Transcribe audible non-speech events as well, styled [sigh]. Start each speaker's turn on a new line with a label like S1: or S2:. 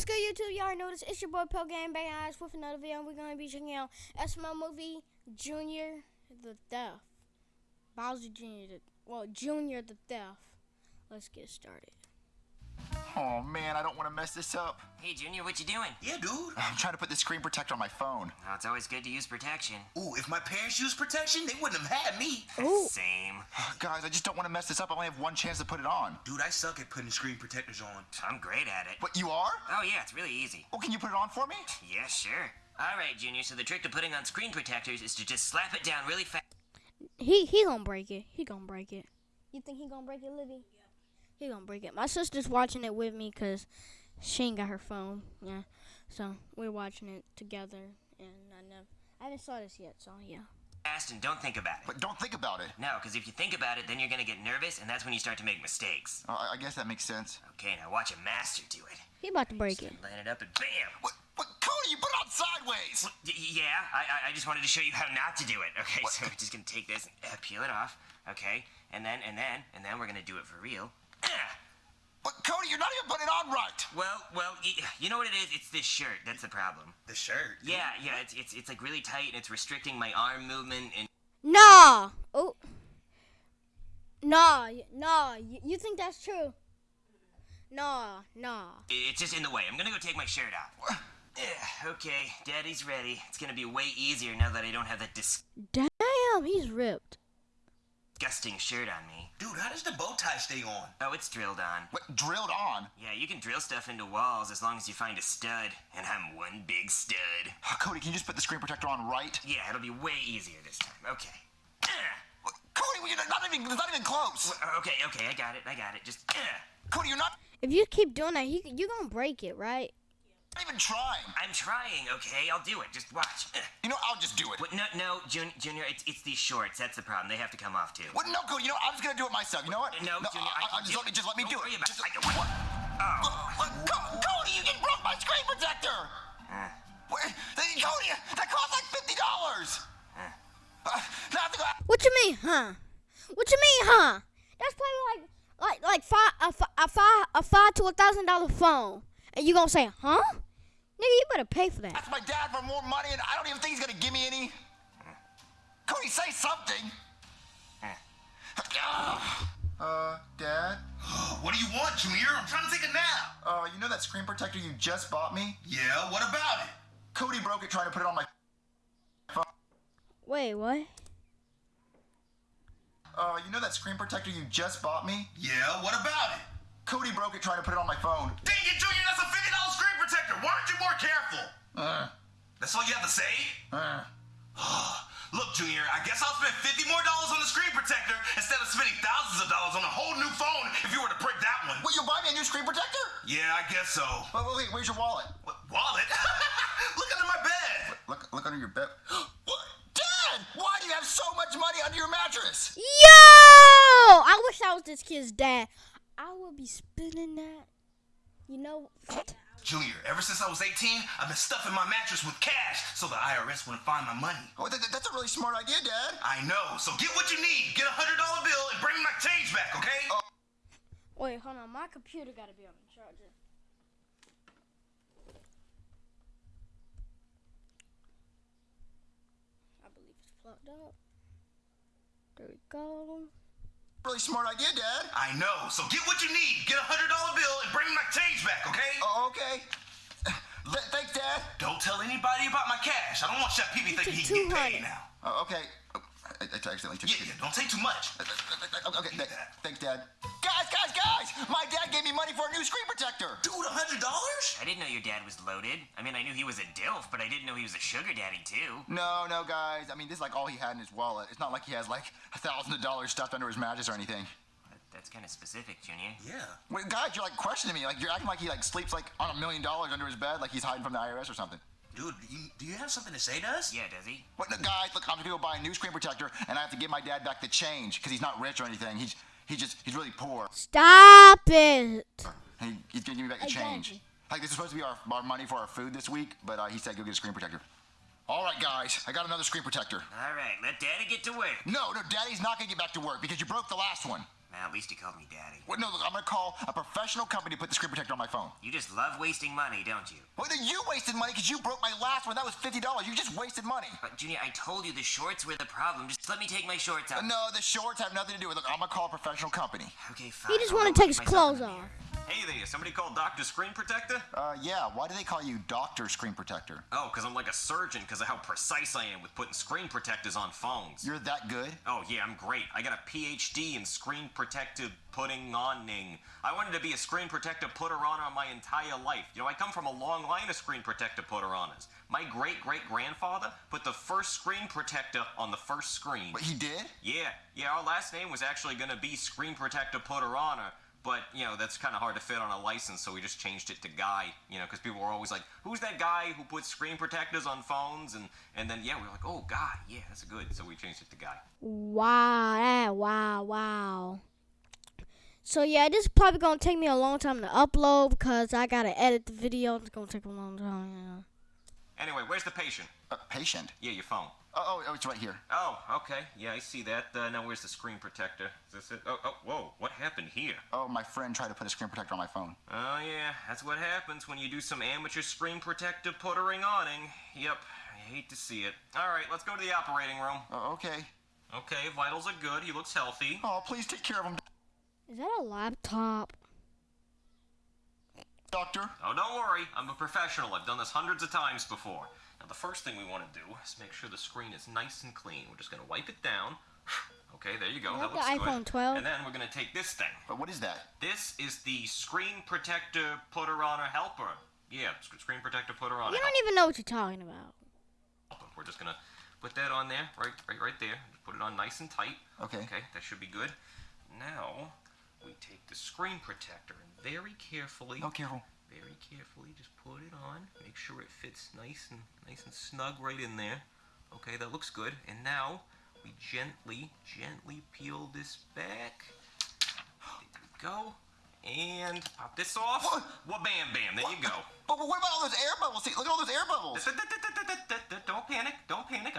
S1: What's good, YouTube? Y'all this. It's your boy Pel Game Bang Eyes with another video. We're gonna be checking out SML movie Junior the Thief. Bowser Junior the well Junior the Thief. Let's get started.
S2: Oh man, I don't want to mess this up.
S3: Hey, Junior, what you doing?
S4: Yeah, dude.
S2: I'm trying to put the screen protector on my phone.
S3: Oh, it's always good to use protection.
S4: Ooh, if my parents used protection, they wouldn't have had me.
S1: Ooh.
S3: Same. [sighs]
S2: Guys, I just don't want to mess this up. I only have one chance to put it on.
S4: Dude, I suck at putting screen protectors on.
S3: I'm great at it.
S2: But you are?
S3: Oh, yeah, it's really easy.
S2: Well, can you put it on for me? [sighs]
S3: Yeah, sure. All right, Junior, so the trick to putting on screen protectors is to just slap it down really fast.
S1: He he gonna break it. He gonna break it. You think he gonna break it, Livy? He gonna break it. My sister's watching it with me because she ain't got her phone. Yeah, so we're watching it together, and I never I haven't saw this yet. So yeah.
S3: Fast and don't think about it.
S2: But don't think about it.
S3: No, because if you think about it, then you're gonna get nervous, and that's when you start to make mistakes.
S2: Uh, I I guess that makes sense.
S3: Okay, now watch a master do it.
S1: He about to break it.
S3: Line it up and bam!
S2: What? What? Cody, you put it on sideways.
S3: Y- yeah, I, I- I just wanted to show you how not to do it. Okay,
S2: What?
S3: so we're [laughs] just gonna take this and uh, peel it off. Okay, and then and then and then we're gonna do it for real. Ah!
S2: But Cody, you're not even putting it on right.
S3: Well, well, you know what it is? It's this shirt. That's the problem.
S4: The shirt.
S3: Yeah, yeah, it's it's it's like really tight and it's restricting my arm movement and
S1: Nah. Oh. Nah. y- Nah. You, you think that's true? Nah. Nah.
S3: it's just in the way. I'm gonna go take my shirt off. Yeah, [sighs] [sighs] okay, Daddy's ready. It's gonna be way easier now that I don't have that dis.
S1: Damn, he's ripped.
S3: Disgusting shirt on me.
S4: Dude, how does the bow tie stay on?
S3: Oh, it's drilled on.
S2: What? Drilled on?
S3: Yeah, you can drill stuff into walls as long as you find a stud, and I'm one big stud.
S2: Uh, Cody, can you just put the screen protector on right?
S3: Yeah, it'll be way easier this time. Okay.
S2: What? Cody, you're not even. It's not even close.
S3: Uh, Okay, okay, I got it, I got it. Just, ah!
S2: Cody, you're not
S1: If you keep doing that, he you gonna break it, right?
S2: Even trying.
S3: I'm trying, okay? I'll do it. Just watch. Ah.
S2: You know, I'll just do it.
S3: What? No, no, Jun- Junior, it's, it's these shorts. That's the problem. They have to come off, too.
S2: What? No, Cody. You know, I'm just gonna do it myself. You know what?
S3: No, Junior, I
S2: I, I,
S3: can
S2: just
S3: do
S2: let me just let me
S3: Don't
S2: do
S3: worry
S2: it.
S3: about
S2: Just,
S3: it. I can-
S2: what?
S3: Oh.
S2: What? Co- Cody, you just broke my screen protector. What? Hey, Cody, that cost like fifty dollars.
S3: Ah.
S2: Uh, now I have to go.
S1: What you mean, huh? What you mean, huh? That's probably like like like five a, a five a five to a thousand dollar phone, and you gonna say, huh? Nigga, you better pay for that.
S2: Ask my dad for more money, and I don't even think he's gonna give me any. Cody, say something. Uh, Dad. [gasps]
S4: what do you want, Junior? I'm trying to take a nap.
S2: Uh, you know that screen protector you just bought me?
S4: Yeah, what about it?
S2: Cody broke it trying to put it on my. Phone.
S1: Wait, what?
S2: Uh, you know that screen protector you just bought me?
S4: Yeah, what about it?
S2: Cody broke it trying to put it on my phone.
S4: Dang protector. Why aren't you more careful?
S2: Uh,
S4: That's all you have to say?
S2: uh.
S4: Look, Junior, I guess I'll spend 50 more dollars on the screen protector instead of spending thousands of dollars on a whole new phone if you were to break that one.
S2: Will you'll buy me a new screen protector?
S4: Yeah, I guess so.
S2: Wait, wait, wait, where's your wallet?
S4: What, wallet? [laughs] Look under my bed.
S2: Look, look under your bed. [gasps] what? Dad, why do you have so much money under your mattress?
S1: Yo! I wish I was this kid's dad. I would be spending that. You know, [coughs]
S4: Junior, ever since I was 18, I've been stuffing my mattress with cash so the IRS wouldn't find my money.
S2: Oh, that, that's a really smart idea, Dad.
S4: I know, so get what you need. Get a $100 bill and bring me my change back, okay?
S2: Oh.
S1: wait, hold on. My computer gotta be on the charger. I believe it's plugged up. There we go.
S2: Really smart idea, Dad.
S4: I know, so get what you need. Get a $100 bill and bring me my change back, okay?
S2: Oh, okay. [sighs] Th- thanks, Dad.
S4: Don't tell anybody about my cash. I don't want Chef Pee Pee thinking he can get paid now.
S2: Oh, okay. Oh, I, I accidentally took
S4: Yeah, yeah, don't take too much.
S2: Uh, uh, uh, okay, th- thanks, Dad. Guys, guys, guys! My dad gave me money for a new screen protector.
S4: Dude, a $100?
S3: I didn't know your dad was loaded. I mean, I knew he was a DILF, but I didn't know he was a sugar daddy, too.
S2: No, no, guys. I mean, this is like all he had in his wallet. It's not like he has like a thousand dollars stuffed under his mattress or anything.
S3: That's kind of specific, Junior.
S4: Yeah.
S2: Wait, guys, you're like questioning me. Like you're acting like he like sleeps like on a million dollars under his bed, like he's hiding from the IRS or something.
S4: Dude, you, do you have something to say to us?
S3: Yeah, does he?
S2: What, no, guys? Look, I'm just gonna go buy a new screen protector, and I have to give my dad back the change because he's not rich or anything. He's he just he's really poor.
S1: Stop it!
S2: And he, he's gonna give me back the change.
S1: Exactly.
S2: Like this is supposed to be our, our money for our food this week, but uh, he said go get a screen protector. All right, guys, I got another screen protector.
S3: All right, let Daddy get to work.
S2: No, no, Daddy's not gonna get back to work because you broke the last one.
S3: Man, at least he called me daddy.
S2: Well, no, look, I'm gonna call a professional company to put the screen protector on my phone.
S3: You just love wasting money, don't you?
S2: Well, then you wasted money because you broke my last one. That was fifty dollars. You just wasted money.
S3: But Junior, I told you the shorts were the problem. Just let me take my shorts off.
S2: No, the shorts have nothing to do with it. I'm gonna call a professional company.
S3: Okay, fine.
S1: He just
S3: I'll
S1: wanna take his clothes
S3: the
S1: off.
S5: Hey there, somebody called Dr. Screen Protector?
S2: Uh, yeah. Why do they call you Doctor Screen Protector?
S5: Oh, because I'm like a surgeon because of how precise I am with putting screen protectors on phones.
S2: You're that good?
S5: Oh, yeah, I'm great. I got a PhD in screen protective putting oning. I wanted to be a screen protector putter on my entire life. You know, I come from a long line of screen protector putter oners. My great great grandfather put the first screen protector on the first screen.
S2: But he did?
S5: Yeah, yeah, our last name was actually going to be Screen Protector Putter Honor, but, you know, that's kind of hard to fit on a license, so we just changed it to Guy, you know, because people were always like, who's that guy who puts screen protectors on phones? And, and then, yeah, we were like, oh, Guy, yeah, that's a good, so we changed it to Guy.
S1: Wow, that, wow, wow. So yeah, this is probably gonna take me a long time to upload because I gotta edit the video. It's gonna take a long time. Yeah.
S5: Anyway, where's the patient?
S2: Uh, patient.
S5: Yeah, your phone.
S2: Oh, oh, oh, it's right here.
S5: Oh, okay, yeah, I see that. Uh, now, where's the screen protector? Is this it? Oh, oh, whoa, what happened here?
S2: Oh, my friend tried to put a screen protector on my phone.
S5: Oh, yeah, that's what happens when you do some amateur screen protector puttering awning. Yep, I hate to see it. All right, let's go to the operating room.
S2: Oh, okay.
S5: Okay, vitals are good. He looks healthy.
S2: Oh, please take care of him,
S1: Is that a laptop?
S2: Doctor.
S5: Oh, don't worry. I'm a professional. I've done this hundreds of times before. Now, the first thing we want to do is make sure the screen is nice and clean. We're just going to wipe it down. [sighs] Okay, there you go.
S1: Is
S5: that
S1: that the iPhone
S5: good.
S1: 12?
S5: And then we're going to take this thing.
S2: But what is that?
S5: This is the screen protector putter on a helper. Yeah, sc- screen protector putter on
S1: You don't even know what you're talking about.
S5: We're just going to put that on there, right, right, right there. Put it on nice and tight.
S2: Okay.
S5: Okay, that should be good. Now, we take the screen protector and very carefully
S2: Oh, careful.
S5: very carefully just put it on make sure it fits nice and nice and snug right in there. Okay that looks good. And now we gently gently peel this back. There we go. And pop this off.
S2: What?
S5: well bam bam. There you go.
S2: But, but what about all those air bubbles? See, look at all those air bubbles.
S5: don't panic. Don't panic